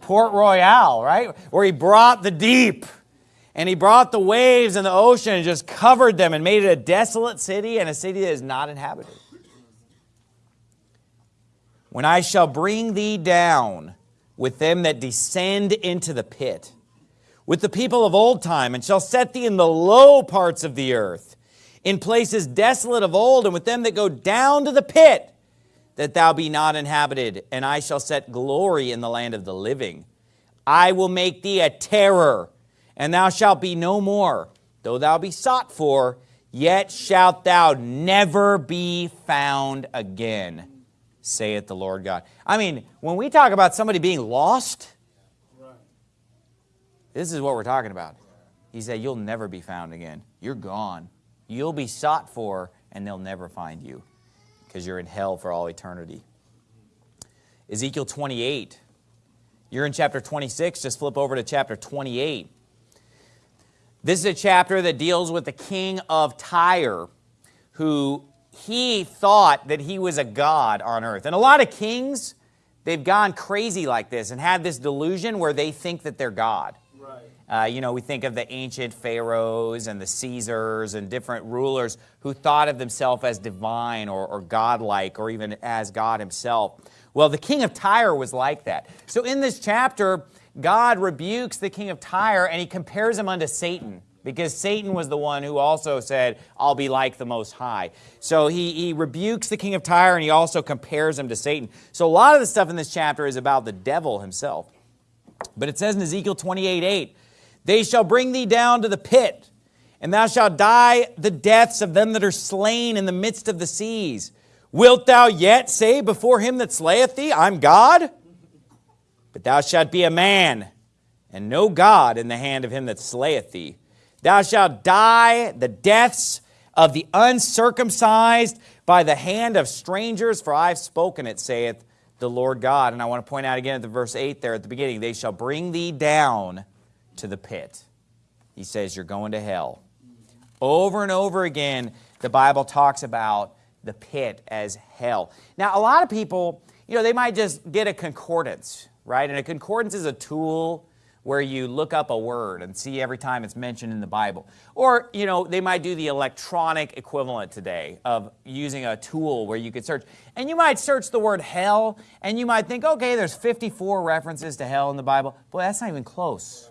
Port Royal, right? Where he brought the deep and he brought the waves and the ocean and just covered them and made it a desolate city and a city that is not inhabited. When I shall bring thee down with them that descend into the pit, with the people of old time, and shall set thee in the low parts of the earth, in places desolate of old, and with them that go down to the pit, that thou be not inhabited, and I shall set glory in the land of the living. I will make thee a terror, and thou shalt be no more. Though thou be sought for, yet shalt thou never be found again, saith the Lord God. I mean, when we talk about somebody being lost, this is what we're talking about. He said, you'll never be found again. You're gone. You'll be sought for and they'll never find you because you're in hell for all eternity. Ezekiel 28. You're in chapter 26, just flip over to chapter 28. This is a chapter that deals with the king of Tyre, who he thought that he was a god on earth. And a lot of kings, they've gone crazy like this and had this delusion where they think that they're God. Right. Uh, you know, we think of the ancient pharaohs and the Caesars and different rulers who thought of themselves as divine or, or godlike or even as God himself. Well, the king of Tyre was like that. So in this chapter, God rebukes the king of Tyre and he compares him unto Satan because Satan was the one who also said, I'll be like the Most High. So he, he rebukes the king of Tyre and he also compares him to Satan. So a lot of the stuff in this chapter is about the devil himself. But it says in Ezekiel 28, 8, they shall bring thee down to the pit, and thou shalt die the deaths of them that are slain in the midst of the seas. Wilt thou yet say before him that slayeth thee, I'm God? But thou shalt be a man, and no God in the hand of him that slayeth thee. Thou shalt die the deaths of the uncircumcised by the hand of strangers, for I've spoken it, saith the Lord God. And I want to point out again at the verse 8 there at the beginning, they shall bring thee down to the pit. He says, You're going to hell. Over and over again, the Bible talks about the pit as hell. Now, a lot of people, you know, they might just get a concordance, right? And a concordance is a tool where you look up a word and see every time it's mentioned in the Bible. Or, you know, they might do the electronic equivalent today of using a tool where you could search. And you might search the word hell and you might think, okay, there's 54 references to hell in the Bible. Boy, that's not even close.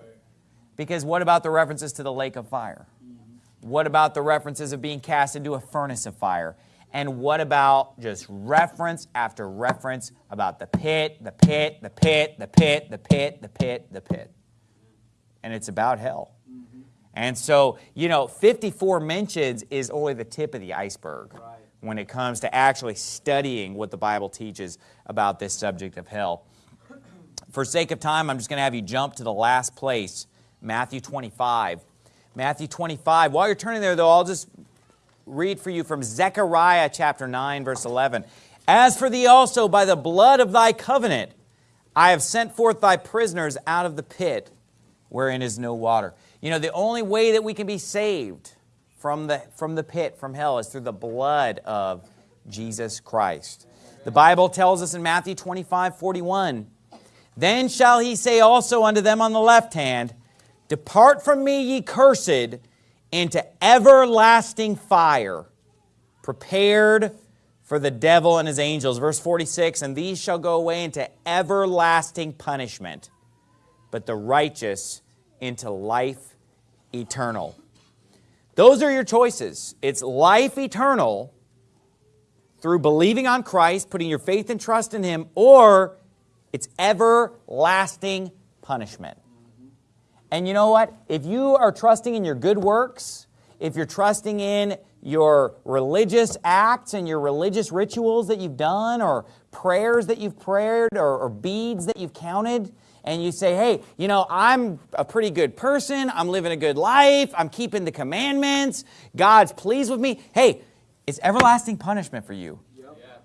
Because what about the references to the lake of fire? Mm-hmm. What about the references of being cast into a furnace of fire? And what about just reference after reference about the pit, the pit, the pit, the pit, the pit, the pit, the pit? And it's about hell. Mm-hmm. And so, you know, 54 mentions is only the tip of the iceberg right. when it comes to actually studying what the Bible teaches about this subject of hell. For sake of time, I'm just going to have you jump to the last place Matthew 25. Matthew 25. While you're turning there, though, I'll just read for you from Zechariah chapter 9, verse 11. As for thee also, by the blood of thy covenant, I have sent forth thy prisoners out of the pit wherein is no water. You know, the only way that we can be saved from the, from the pit, from hell, is through the blood of Jesus Christ. The Bible tells us in Matthew 25, 41, Then shall he say also unto them on the left hand, Depart from me, ye cursed, into everlasting fire, prepared for the devil and his angels. Verse 46, And these shall go away into everlasting punishment, but the righteous into life eternal. Those are your choices. It's life eternal through believing on Christ, putting your faith and trust in Him, or it's everlasting punishment. And you know what? If you are trusting in your good works, if you're trusting in your religious acts and your religious rituals that you've done or prayers that you've prayed or, or, beads that you've counted, and you say, hey, you know, I'm a pretty good person, I'm living a good life, I'm keeping the commandments, God's pleased with me, hey, it's everlasting punishment for you.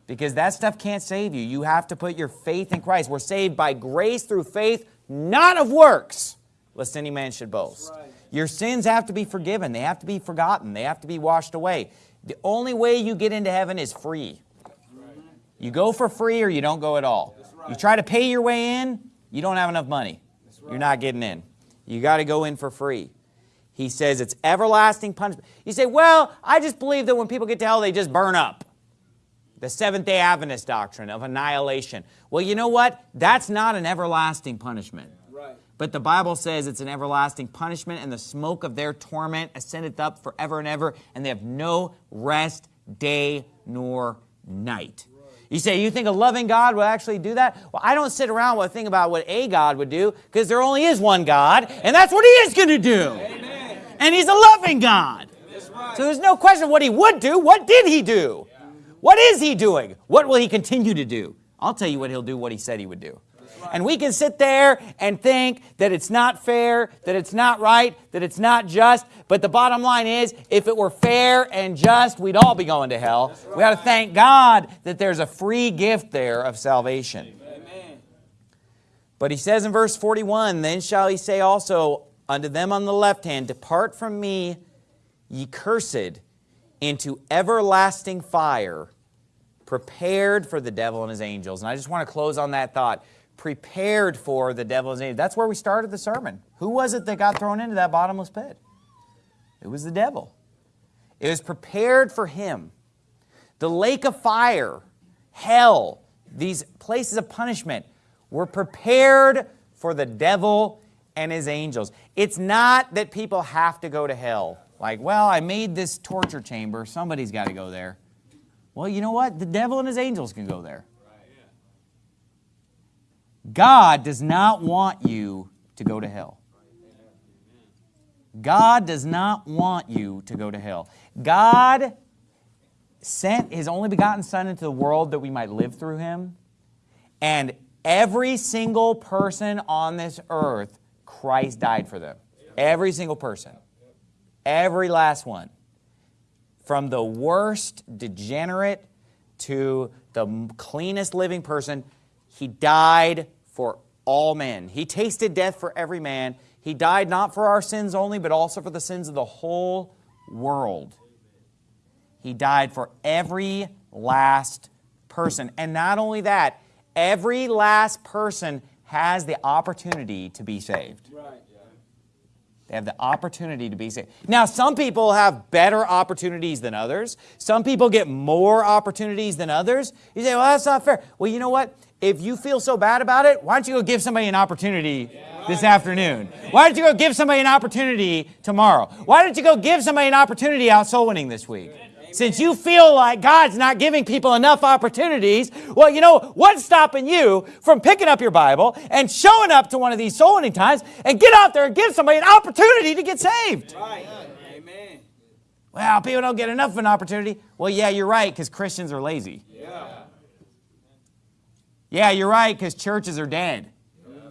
Because that stuff can't save you. You have to put your faith in Christ. We're saved by grace through faith, not of works lest any man should boast. Right. Your sins have to be forgiven. They have to be forgotten. They have to be washed away. The only way you get into heaven is free. Right. You go for free or you don't go at all. Right. You try to pay your way in, you don't have enough money. You're not getting in. You got to go in for free. He says it's everlasting punishment. You say, well, I just believe that when people get to hell, they just burn up. The Seventh-day Adventist doctrine of annihilation. Well, you know what? That's not an everlasting punishment. But the Bible says it's an everlasting punishment, and the smoke of their torment ascendeth up forever and ever, and they have no rest day nor night. You say, you think a loving God would actually do that? Well, I don't sit around and think about what a God would do, because there only is one God, and that's what he is going to do. Amen. And he's a loving God. Right. So there's no question what he would do. What did he do? Yeah. What is he doing? What will he continue to do? I'll tell you what he'll do, what he said he would do. And we can sit there and think that it's not fair, that it's not right, that it's not just. But the bottom line is, if it were fair and just, we'd all be going to hell. Right. We ought to thank God that there's a free gift there of salvation. Amen. But he says in verse 41, Then shall he say also unto them on the left hand, Depart from me, ye cursed, into everlasting fire, prepared for the devil and his angels. And I just want to close on that thought prepared for the devil's angels. That's where we started the sermon. Who was it that got thrown into that bottomless pit? It was the devil. It was prepared for him. The lake of fire, hell, these places of punishment were prepared for the devil and his angels. It's not that people have to go to hell. Like, well, I made this torture chamber. Somebody's got to go there. Well, you know what? The devil and his angels can go there. God does not want you to go to hell. God does not want you to go to hell. God sent his only begotten Son into the world that we might live through him. And every single person on this earth, Christ died for them. Every single person. Every last one. From the worst degenerate to the cleanest living person, he died for all men. He tasted death for every man. He died not for our sins only, but also for the sins of the whole world. He died for every last person. And not only that, every last person has the opportunity to be saved. Right. They have the opportunity to be saved. Now, some people have better opportunities than others. Some people get more opportunities than others. You say, well, that's not fair. Well, you know what? If you feel so bad about it, why don't you go give somebody an opportunity this afternoon? Why don't you go give somebody an opportunity tomorrow? Why don't you go give somebody an opportunity out soul winning this week? Since you feel like God's not giving people enough opportunities, well, you know, what's stopping you from picking up your Bible and showing up to one of these soul winning times and get out there and give somebody an opportunity to get saved? Right. Amen. Well, people don't get enough of an opportunity. Well, yeah, you're right, because Christians are lazy. Yeah. Yeah, you're right, because churches are dead.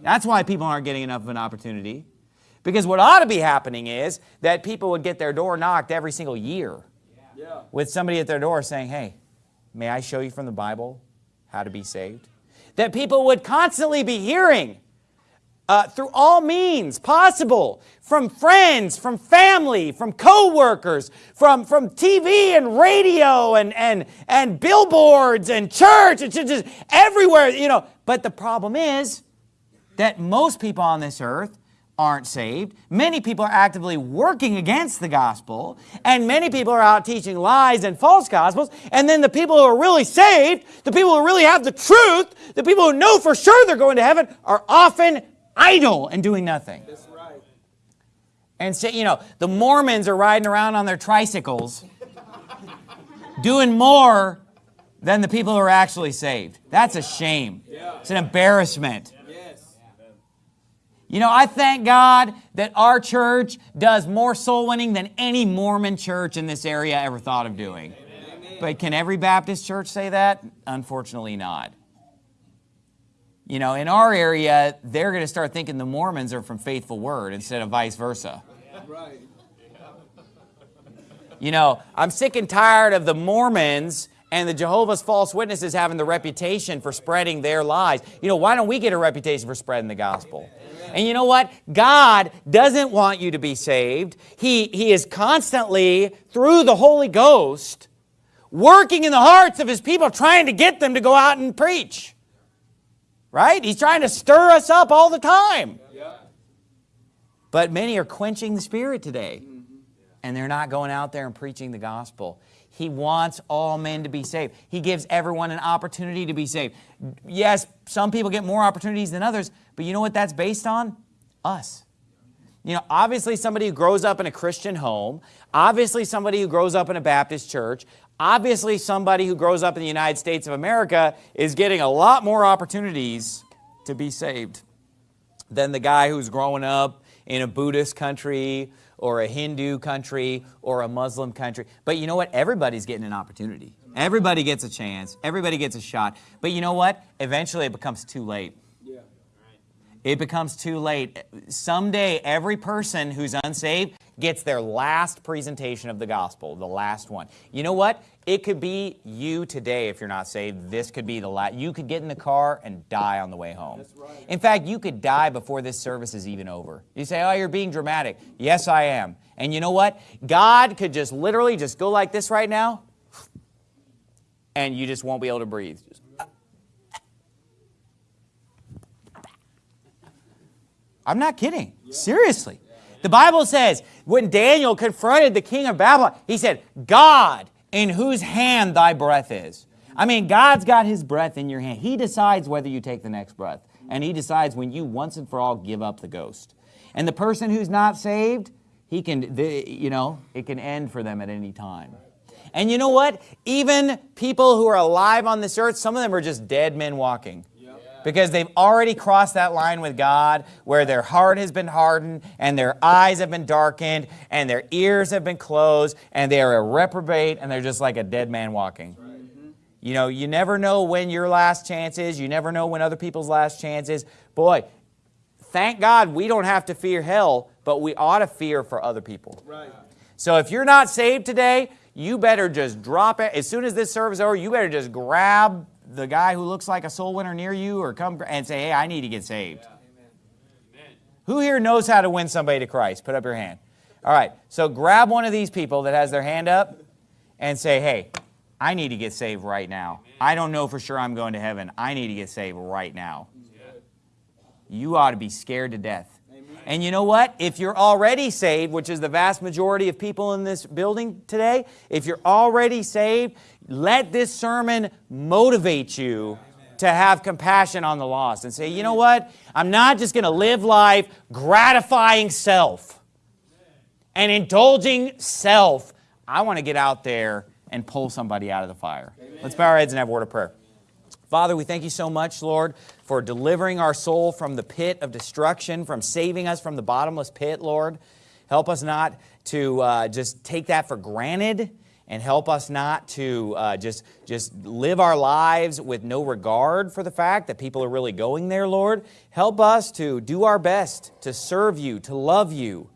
That's why people aren't getting enough of an opportunity. Because what ought to be happening is that people would get their door knocked every single year with somebody at their door saying, hey, may I show you from the Bible how to be saved? That people would constantly be hearing uh, through all means possible from friends, from family, from co-workers, from, from TV and radio and, and, and billboards and church, it's just everywhere, you know. But the problem is that most people on this earth aren't saved. Many people are actively working against the gospel, and many people are out teaching lies and false gospels. And then the people who are really saved, the people who really have the truth, the people who know for sure they're going to heaven, are often idle and doing nothing. That's right. And say, so, you know, the Mormons are riding around on their tricycles, doing more than the people who are actually saved. That's a shame. It's an embarrassment. You know, I thank God that our church does more soul winning than any Mormon church in this area ever thought of doing. Amen. But can every Baptist church say that? Unfortunately not. You know, in our area, they're going to start thinking the Mormons are from Faithful Word instead of vice versa. Right. You know, I'm sick and tired of the Mormons and the Jehovah's false witnesses having the reputation for spreading their lies. You know, why don't we get a reputation for spreading the gospel? And you know what? God doesn't want you to be saved. He, he is constantly, through the Holy Ghost, working in the hearts of His people, trying to get them to go out and preach. Right? He's trying to stir us up all the time. But many are quenching the Spirit today. Mm-hmm. And they're not going out there and preaching the gospel. He wants all men to be saved. He gives everyone an opportunity to be saved. Yes, some people get more opportunities than others, but you know what that's based on? Us. You know, obviously somebody who grows up in a Christian home, obviously somebody who grows up in a Baptist church, obviously somebody who grows up in the United States of America is getting a lot more opportunities to be saved than the guy who's growing up in a Buddhist country or a Hindu country or a Muslim country. But you know what? Everybody's getting an opportunity. Everybody gets a chance. Everybody gets a shot. But you know what? Eventually it becomes too late. It becomes too late. Someday, every person who's unsaved gets their last presentation of the gospel, the last one. You know what? It could be you today if you're not saved. This could be the last. You could get in the car and die on the way home. Right. In fact, you could die before this service is even over. You say, oh, you're being dramatic. Yes, I am. And you know what? God could just literally just go like this right now, and you just won't be able to breathe. I'm not kidding. Seriously. The Bible says when Daniel confronted the king of Babylon, he said, God, in whose hand thy breath is. I mean, God's got his breath in your hand. He decides whether you take the next breath. And he decides when you once and for all give up the ghost. And the person who's not saved, he can, the, you know, it can end for them at any time. And you know what? Even people who are alive on this earth, some of them are just dead men walking. Because they've already crossed that line with God where their heart has been hardened and their eyes have been darkened and their ears have been closed and they are a reprobate and they're just like a dead man walking. You know, you never know when your last chance is. You never know when other people's last chance is. Boy, thank God we don't have to fear hell, but we ought to fear for other people. Right. So if you're not saved today, you better just drop it. As soon as this service is over, you better just grab the guy who looks like a soul winner near you or come and say, hey, I need to get saved. Who here knows how to win somebody to Christ? Put up your hand. All right, so grab one of these people that has their hand up and say, hey, I need to get saved right now. I don't know for sure I'm going to heaven. I need to get saved right now. You ought to be scared to death. And you know what? If you're already saved, which is the vast majority of people in this building today, if you're already saved, let this sermon motivate you to have compassion on the lost and say, you know what? I'm not just going to live life gratifying self and indulging self. I want to get out there and pull somebody out of the fire. Let's bow our heads and have a word of prayer. Father, we thank you so much, Lord, for delivering our soul from the pit of destruction, from saving us from the bottomless pit, Lord. Help us not to uh, just take that for granted and help us not to uh, just, just live our lives with no regard for the fact that people are really going there, Lord. Help us to do our best to serve you, to love you,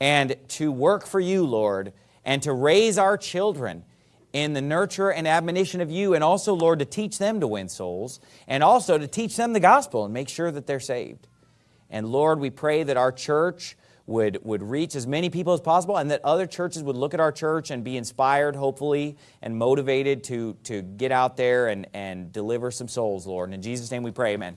and to work for you, Lord, and to raise our children in the nurture and admonition of you, and also, Lord, to teach them to win souls, and also to teach them the gospel and make sure that they're saved. And Lord, we pray that our church would, would reach as many people as possible and that other churches would look at our church and be inspired, hopefully, and motivated to, to get out there and, and deliver some souls, Lord. And in Jesus' name we pray, amen.